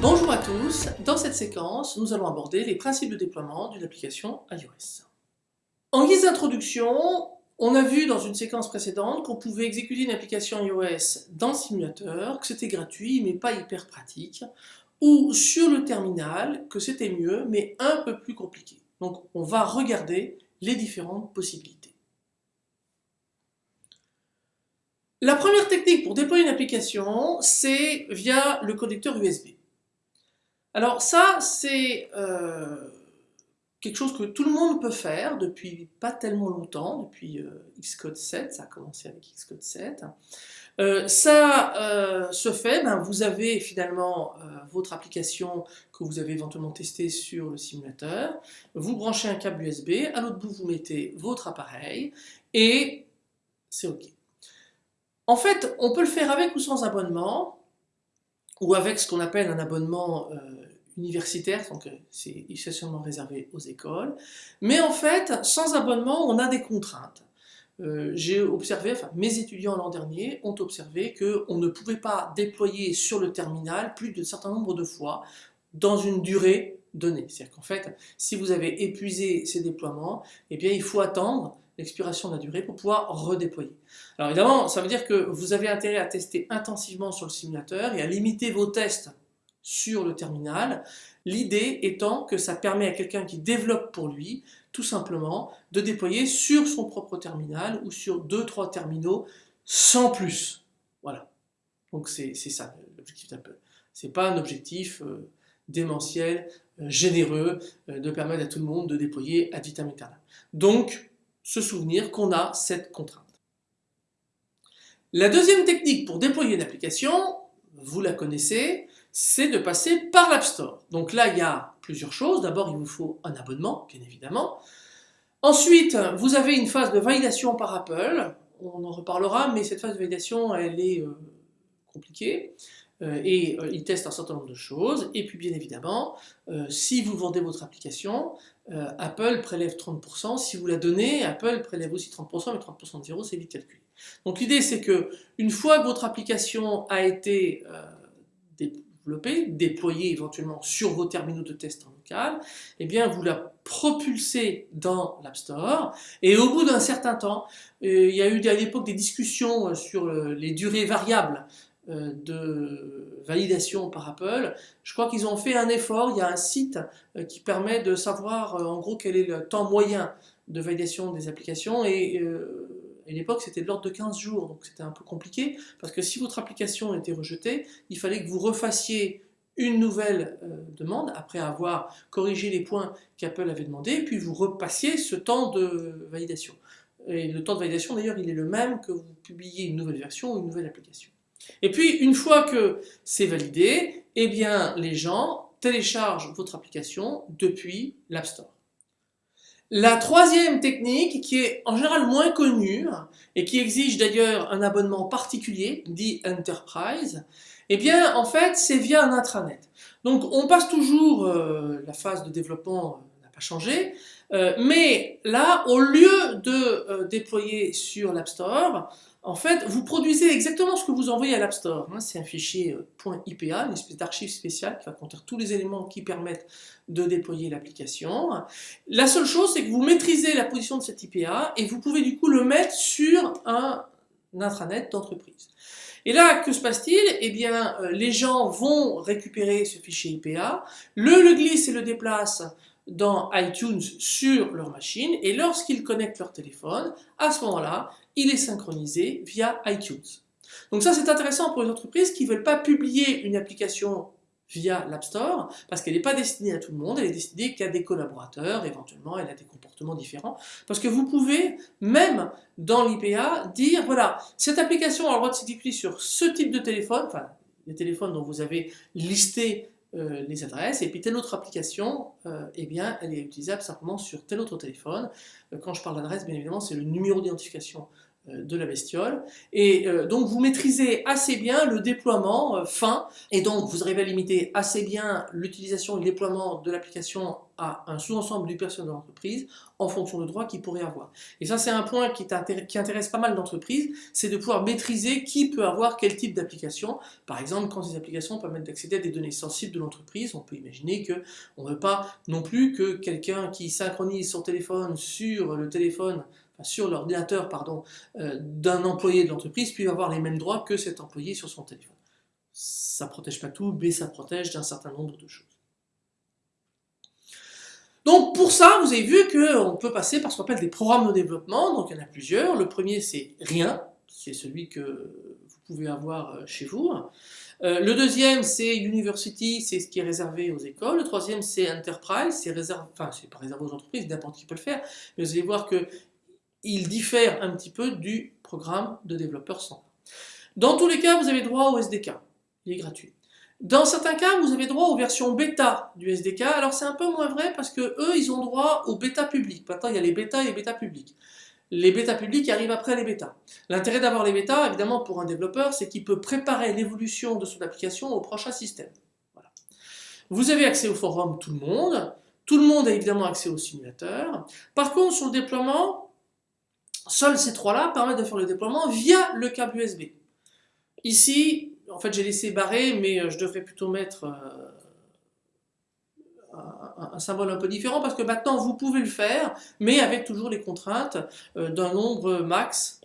Bonjour à tous, dans cette séquence, nous allons aborder les principes de déploiement d'une application iOS. En guise d'introduction, on a vu dans une séquence précédente qu'on pouvait exécuter une application iOS dans le simulateur, que c'était gratuit mais pas hyper pratique, ou sur le terminal, que c'était mieux mais un peu plus compliqué. Donc on va regarder les différentes possibilités. La première technique pour déployer une application, c'est via le connecteur USB. Alors ça, c'est euh, quelque chose que tout le monde peut faire depuis pas tellement longtemps, depuis euh, Xcode 7, ça a commencé avec Xcode 7. Euh, ça se fait, ben, vous avez finalement votre application que vous avez éventuellement testée sur le simulateur, vous branchez un câble USB, à l'autre bout vous mettez votre appareil et c'est OK. En fait, on peut le faire avec ou sans abonnement, ou avec ce qu'on appelle un abonnement euh, universitaire, donc euh, c'est essentiellement réservé aux écoles. Mais en fait, sans abonnement, on a des contraintes. Euh, j'ai observé, mes étudiants l'an dernier ont observé qu'on ne pouvait pas déployer sur le terminal plus d'un certain nombre de fois dans une durée donnée. C'est-à-dire qu'en fait, si vous avez épuisé ces déploiements, eh bien il faut attendre l'expiration de la durée pour pouvoir redéployer. Alors évidemment, ça veut dire que vous avez intérêt à tester intensivement sur le simulateur et à limiter vos tests sur le terminal, l'idée étant que ça permet à quelqu'un qui développe pour lui, tout simplement, de déployer sur son propre terminal ou sur deux, trois terminaux sans plus. Voilà. Donc c'est ça l'objectif d'Apple. C'est pas un objectif euh, démentiel, euh, généreux, euh, de permettre à tout le monde de déployer ad vitam. Donc, se souvenir qu'on a cette contrainte. La deuxième technique pour déployer une application, vous la connaissez, c'est de passer par l'App Store. Donc là, il y a plusieurs choses. D'abord, il vous faut un abonnement, bien évidemment. Ensuite, vous avez une phase de validation par Apple. On en reparlera, mais cette phase de validation, elle est euh, compliquée. Euh, et euh, il teste un certain nombre de choses. Et puis bien évidemment, euh, si vous vendez votre application, Apple prélève 30%. Si vous la donnez, Apple prélève aussi 30%, mais 30% de zéro, c'est vite calculé. Donc l'idée c'est que une fois que votre application a été développée, déployée éventuellement sur vos terminaux de test en local, eh bien vous la propulsez dans l'App Store. Et au bout d'un certain temps, il y a eu à l'époque des discussions sur les durées variables euh, de validation par Apple, je crois qu'ils ont fait un effort, il y a un site euh, qui permet de savoir euh, en gros quel est le temps moyen de validation des applications. Et à l'époque c'était de l'ordre de 15 jours, donc c'était un peu compliqué parce que si votre application était rejetée, il fallait que vous refassiez une nouvelle demande après avoir corrigé les points qu'Apple avait demandé, puis vous repassiez ce temps de validation. Et le temps de validation d'ailleurs il est le même que vous publiez une nouvelle version ou une nouvelle application. Et puis, une fois que c'est validé, eh bien, les gens téléchargent votre application depuis l'App Store. La troisième technique, qui est en général moins connue, et qui exige d'ailleurs un abonnement particulier, dit Enterprise, eh bien, en fait, c'est via un intranet. Donc, on passe toujours, euh, la phase de développement euh, n'a pas changé, euh, mais là, au lieu de déployer sur l'App Store, en fait, vous produisez exactement ce que vous envoyez à l'App Store. Hein. C'est un fichier euh, .ipa, une espèce d'archive spéciale qui va contenir tous les éléments qui permettent de déployer l'application. La seule chose, c'est que vous maîtrisez la position de cet IPA et vous pouvez du coup le mettre sur un intranet d'entreprise. Et là, que se passe-t-il? Eh bien, euh, les gens vont récupérer ce fichier IPA, le, le glissent et le déplacent dans iTunes sur leur machine et lorsqu'ils connectent leur téléphone, à ce moment-là, il est synchronisé via iTunes. Donc ça c'est intéressant pour les entreprises qui ne veulent pas publier une application via l'App Store, parce qu'elle n'est pas destinée à tout le monde, elle est destinée qu'à des collaborateurs, éventuellement elle a des comportements différents, parce que vous pouvez, même dans l'IPA, dire, voilà, cette application a le droit de s'exécuter sur ce type de téléphone, enfin, les téléphones dont vous avez listé euh, les adresses, et puis telle autre application, euh, eh bien, elle est utilisable simplement sur tel autre téléphone. Euh, quand je parle d'adresse, bien évidemment, c'est le numéro d'identification de la bestiole. Et donc vous maîtrisez assez bien le déploiement fin, et donc vous arrivez à limiter assez bien l'utilisation et le déploiement de l'application à un sous-ensemble du personnel de l'entreprise en fonction de droits qu'il pourrait avoir. Et ça c'est un point qui, intéresse pas mal d'entreprises, c'est de pouvoir maîtriser qui peut avoir quel type d'application. Par exemple, quand ces applications permettent d'accéder à des données sensibles de l'entreprise, on peut imaginer qu'on ne veut pas non plus que quelqu'un qui synchronise son téléphone sur le téléphone sur l'ordinateur pardon, euh, d'un employé de l'entreprise puisse avoir les mêmes droits que cet employé sur son téléphone. Ça protège pas tout, mais ça protège d'un certain nombre de choses. Donc pour ça, vous avez vu qu'on peut passer par ce qu'on appelle des programmes de développement, donc il y en a plusieurs. Le premier c'est rien, c'est celui que vous pouvez avoir euh, chez vous. Euh, le deuxième c'est University, c'est ce qui est réservé aux écoles. Le troisième c'est Enterprise, c'est réservé, enfin c'est pas réservé aux entreprises, n'importe qui peut le faire, mais vous allez voir que il diffère un petit peu du programme de développeur standard. Dans tous les cas, vous avez droit au SDK, il est gratuit. Dans certains cas, vous avez droit aux versions bêta du SDK. Alors c'est un peu moins vrai parce que eux, ils ont droit aux bêta publics. Maintenant, il y a les bêta et les bêta publics. Les bêta publics arrivent après les bêta. L'intérêt d'avoir les bêta, évidemment, pour un développeur, c'est qu'il peut préparer l'évolution de son application au prochain système. Vous avez accès au forum tout le monde. Tout le monde a évidemment accès au simulateur. Par contre, sur le déploiement, Seuls ces trois-là permettent de faire le déploiement via le câble USB. Ici, en fait j'ai laissé barrer, mais euh, je devrais plutôt mettre euh, un, symbole un peu différent parce que maintenant vous pouvez le faire, mais avec toujours les contraintes euh, d'un nombre max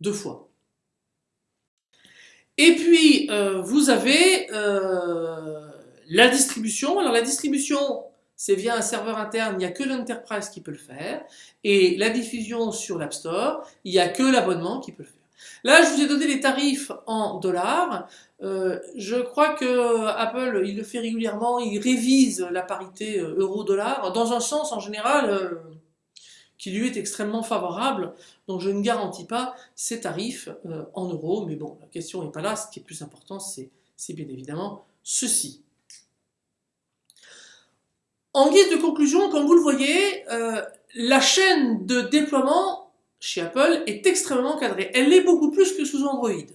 de fois. Et puis vous avez la distribution. Alors la distribution, c'est via un serveur interne, il n'y a que l'enterprise qui peut le faire, et la diffusion sur l'App Store, il n'y a que l'abonnement qui peut le faire. Là, je vous ai donné les tarifs en dollars. Euh, je crois que Apple, il le fait régulièrement, il révise la parité euh, euro-dollar, dans un sens en général euh, qui lui est extrêmement favorable, donc je ne garantis pas ces tarifs en euros, mais bon, la question n'est pas là, ce qui est plus important, c'est bien évidemment ceci. En guise de conclusion, comme vous le voyez, euh, la chaîne de déploiement chez Apple est extrêmement cadrée. Elle l'est beaucoup plus que sous Android.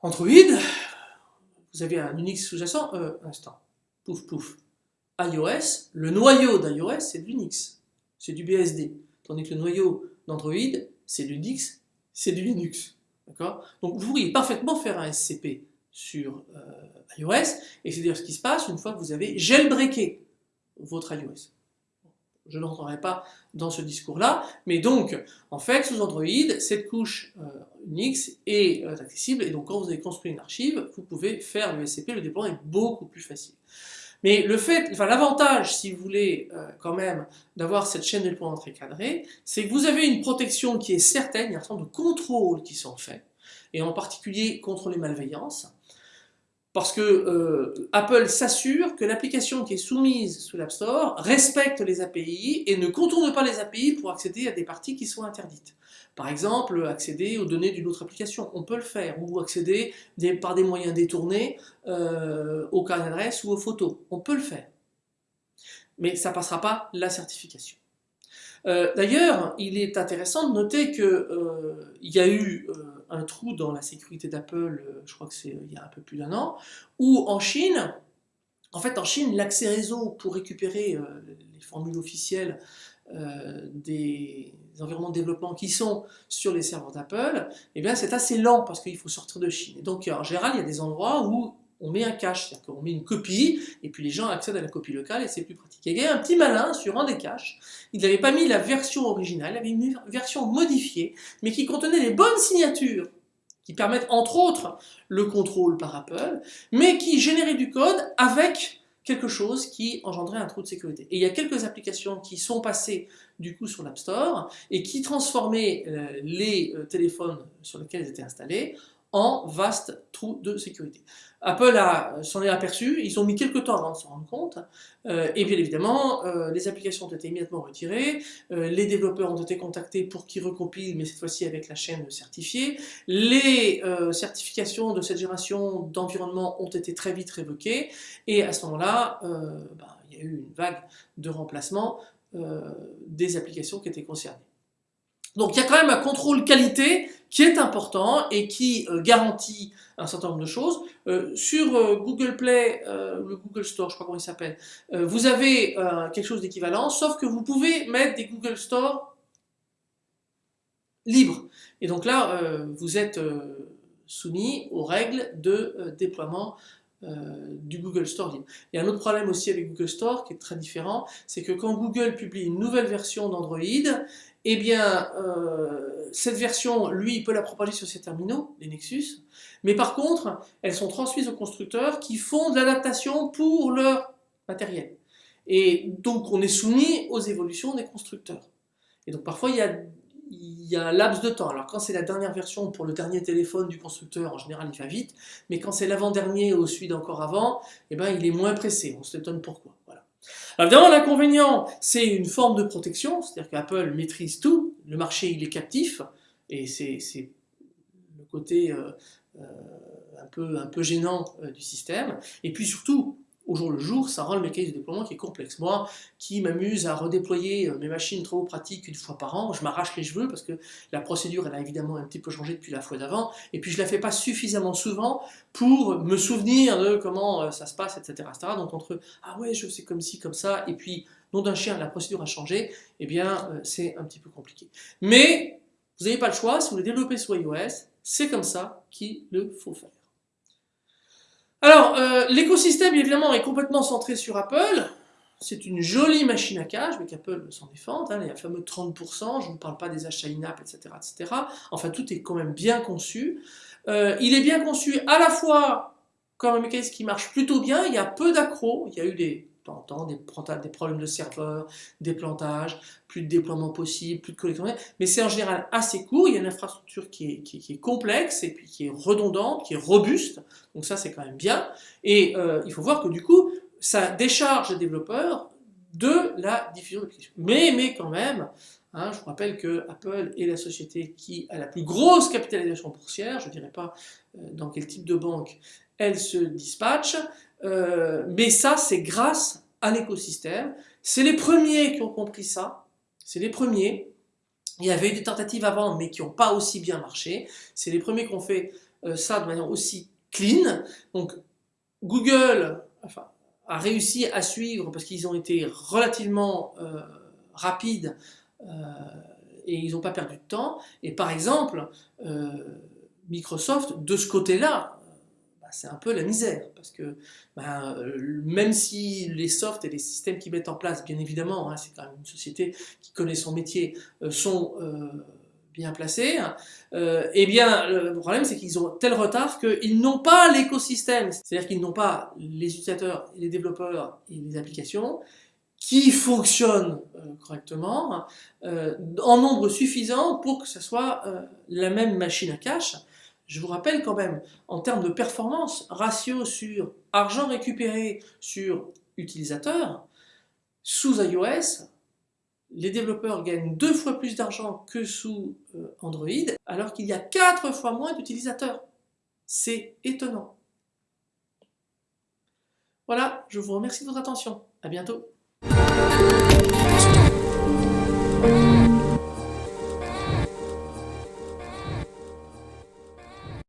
Android, vous avez un Unix sous-jacent, euh, instant, pouf pouf. iOS, le noyau d'iOS, c'est de l'Unix, c'est du BSD. Tandis que le noyau d'Android, c'est du Unix, c'est du Linux. Donc vous pourriez parfaitement faire un SCP sur euh, iOS, et c'est dire ce qui se passe une fois que vous avez jailbreaké votre iOS. Je n'entrerai pas dans ce discours-là, mais donc, en fait, sous Android, cette couche euh, Unix est euh, accessible, et donc quand vous avez construit une archive, vous pouvez faire le SCP, le déploiement est beaucoup plus facile. Mais le fait, enfin l'avantage, si vous voulez, quand même, d'avoir cette chaîne de déploiement très cadrée, c'est que vous avez une protection qui est certaine, il y a un certain nombre de contrôles qui sont faits, et en particulier contre les malveillances, parce que euh, Apple s'assure que l'application qui est soumise sous l'App Store respecte les API et ne contourne pas les API pour accéder à des parties qui sont interdites. Par exemple, accéder aux données d'une autre application, on peut le faire, ou accéder par des moyens détournés euh, aux cartes d'adresse ou aux photos, on peut le faire. Mais ça ne passera pas la certification. Euh, d'ailleurs, il est intéressant de noter qu'il euh, y a eu un trou dans la sécurité d'Apple, euh, je crois que c'est euh, il y a un peu plus d'un an, où en Chine, en fait en Chine, l'accès réseau pour récupérer euh, les formules officielles des environnements de développement qui sont sur les serveurs d'Apple, eh bien c'est assez lent parce qu'il faut sortir de Chine. Et donc en général, il y a des endroits où on met un cache, c'est-à-dire qu'on met une copie, et puis les gens accèdent à la copie locale, et c'est plus pratique. Il y a un petit malin sur un des caches, il n'avait pas mis la version originale, il avait une version modifiée, mais qui contenait les bonnes signatures, qui permettent entre autres le contrôle par Apple, mais qui générait du code avec quelque chose qui engendrait un trou de sécurité. Et il y a quelques applications qui sont passées du coup sur l'App Store et qui transformaient euh, les euh, téléphones sur lesquels ils étaient installés en vaste trou de sécurité. Apple s'en est aperçu, ils ont mis quelques temps avant de s'en rendre compte, euh, et bien évidemment, euh, les applications ont été immédiatement retirées, euh, les développeurs ont été contactés pour qu'ils recompilent, mais cette fois-ci avec la chaîne certifiée, les certifications de cette génération d'environnement ont été très vite révoquées, et à ce moment-là, bah, il y a eu une vague de remplacement des applications qui étaient concernées. Donc il y a quand même un contrôle qualité qui est important et qui euh, garantit un certain nombre de choses. Euh, sur euh, Google Play, le Google Store, je crois comment il s'appelle, vous avez quelque chose d'équivalent, sauf que vous pouvez mettre des Google Store libres. Et donc là, vous êtes soumis aux règles de déploiement du Google Store libre. Il y a un autre problème aussi avec Google Store qui est très différent, c'est que quand Google publie une nouvelle version d'Android, eh bien, euh, cette version, lui, il peut la propager sur ses terminaux, les Nexus, mais par contre, elles sont transmises aux constructeurs qui font de l'adaptation pour leur matériel. Et donc, on est soumis aux évolutions des constructeurs. Et donc, parfois, il y a, il y a un laps de temps. Alors, quand c'est la dernière version pour le dernier téléphone du constructeur, en général, il va vite, mais quand c'est l'avant-dernier ou celui d'encore avant, eh ben, il est moins pressé. On s'étonne pourquoi. Alors évidemment, l'inconvénient, c'est une forme de protection, c'est-à-dire qu'Apple maîtrise tout, le marché il est captif, et c'est le côté euh, euh, un, peu, un peu gênant euh, du système. Et puis surtout, au jour le jour, ça rend le mécanisme de déploiement qui est complexe. Moi, qui m'amuse à redéployer euh, mes machines trop pratiques une fois par an, je m'arrache les cheveux parce que la procédure, elle a évidemment un petit peu changé depuis la fois d'avant, et puis je la fais pas suffisamment souvent pour me souvenir de comment euh, ça se passe, etc. Donc entre « ah ouais, je sais comme ci, comme ça », et puis « nom d'un chien, la procédure a changé », eh bien, euh, c'est un petit peu compliqué. Mais, vous n'avez pas le choix, si vous voulez développer sur iOS, c'est comme ça qu'il le faut faire. Alors, euh, l'écosystème évidemment est complètement centré sur Apple. C'est une jolie machine à cache, mais qu'Apple s'en défend. Hein, a fameux 30%, je ne parle pas des achats in-app, etc., etc. Enfin, tout est quand même bien conçu. Euh, il est bien conçu à la fois comme un mécanisme qui marche plutôt bien, il y a peu d'accros, il y a eu des temps des, des problèmes de serveurs, des plantages, plus de déploiement possible, plus de collecte, mais c'est en général assez court, il y a une infrastructure qui est, complexe et puis qui est redondante, qui est robuste, donc ça c'est quand même bien, et euh, il faut voir que du coup, ça décharge les développeurs de la diffusion d'applications. Mais, mais quand même, hein, je vous rappelle que Apple est la société qui a la plus grosse capitalisation boursière, je ne dirais pas euh, dans quel type de banque elle se dispatche, euh, mais ça, c'est grâce à l'écosystème. C'est les premiers qui ont compris ça. C'est les premiers. Il y avait eu des tentatives avant, mais qui n'ont pas aussi bien marché. C'est les premiers qui ont fait euh, ça de manière aussi clean. Donc, Google a réussi à suivre parce qu'ils ont été relativement euh, rapides et ils n'ont pas perdu de temps. Et par exemple, Microsoft, de ce côté-là, c'est un peu la misère, parce que ben, euh, même si les softs et les systèmes qu'ils mettent en place, bien évidemment, hein, c'est quand même une société qui connaît son métier, euh, sont euh, bien placés, hein, eh bien le problème c'est qu'ils ont tel retard qu'ils n'ont pas l'écosystème, c'est-à-dire qu'ils n'ont pas les utilisateurs, les développeurs et les applications qui fonctionnent correctement en nombre suffisant pour que ce soit la même machine à cache je vous rappelle quand même, en termes de performance, ratio sur argent récupéré sur utilisateur, sous iOS, les développeurs gagnent deux fois plus d'argent que sous euh, Android, alors qu'il y a quatre fois moins d'utilisateurs. C'est étonnant. Voilà, je vous remercie de votre attention. À bientôt.